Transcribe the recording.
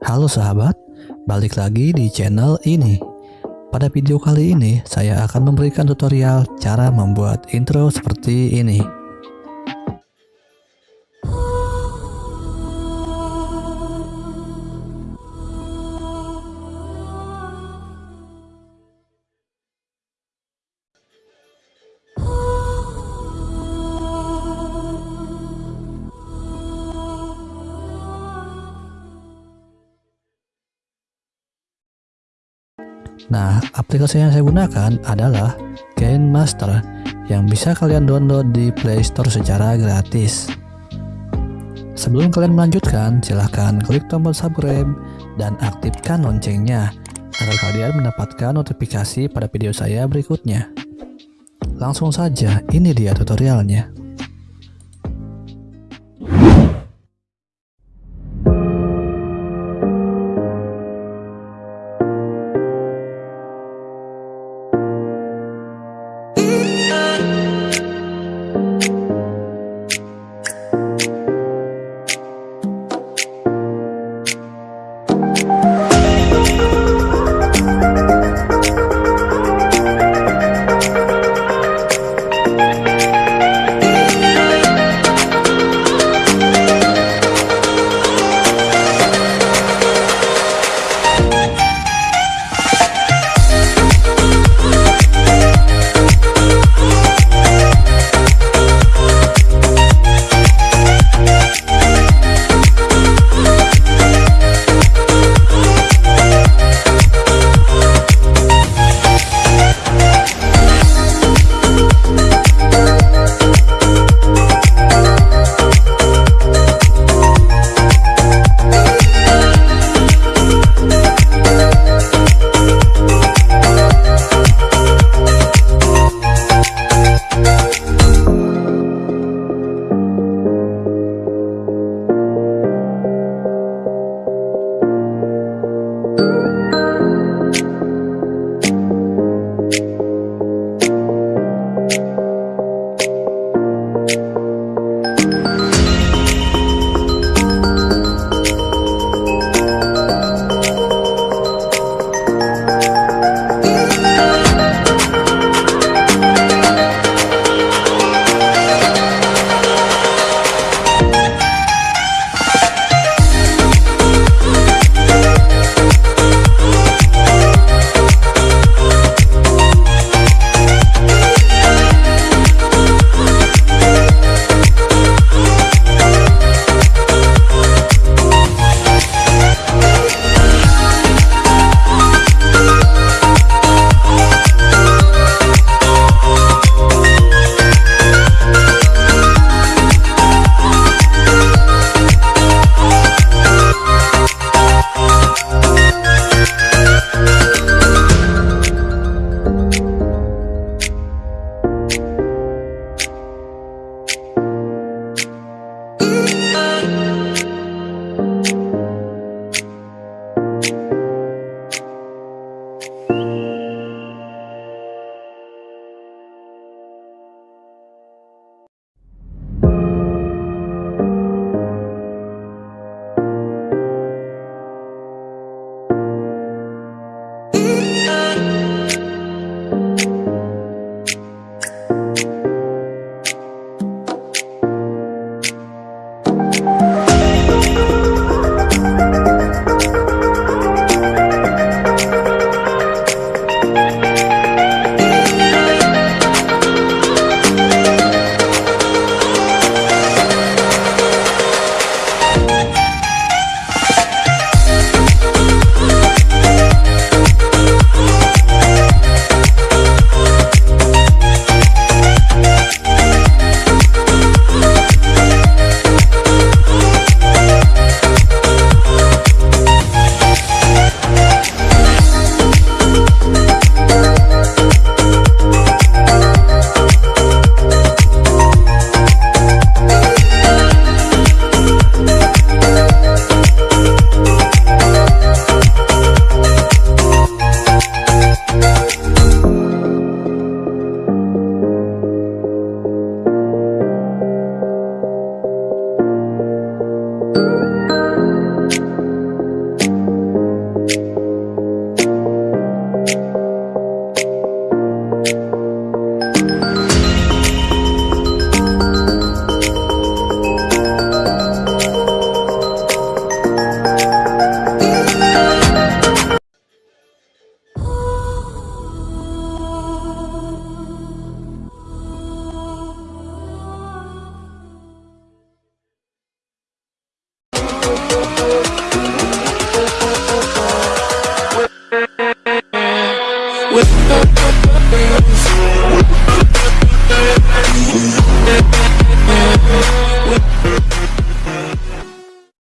Halo sahabat, balik lagi di channel ini. Pada video kali ini, saya akan memberikan tutorial cara membuat intro seperti ini. Nah, aplikasi yang saya gunakan adalah Gain Master yang bisa kalian download di Play Store secara gratis. Sebelum kalian melanjutkan, silahkan klik tombol subscribe dan aktifkan loncengnya agar kalian mendapatkan notifikasi pada video saya berikutnya. Langsung saja, ini dia tutorialnya.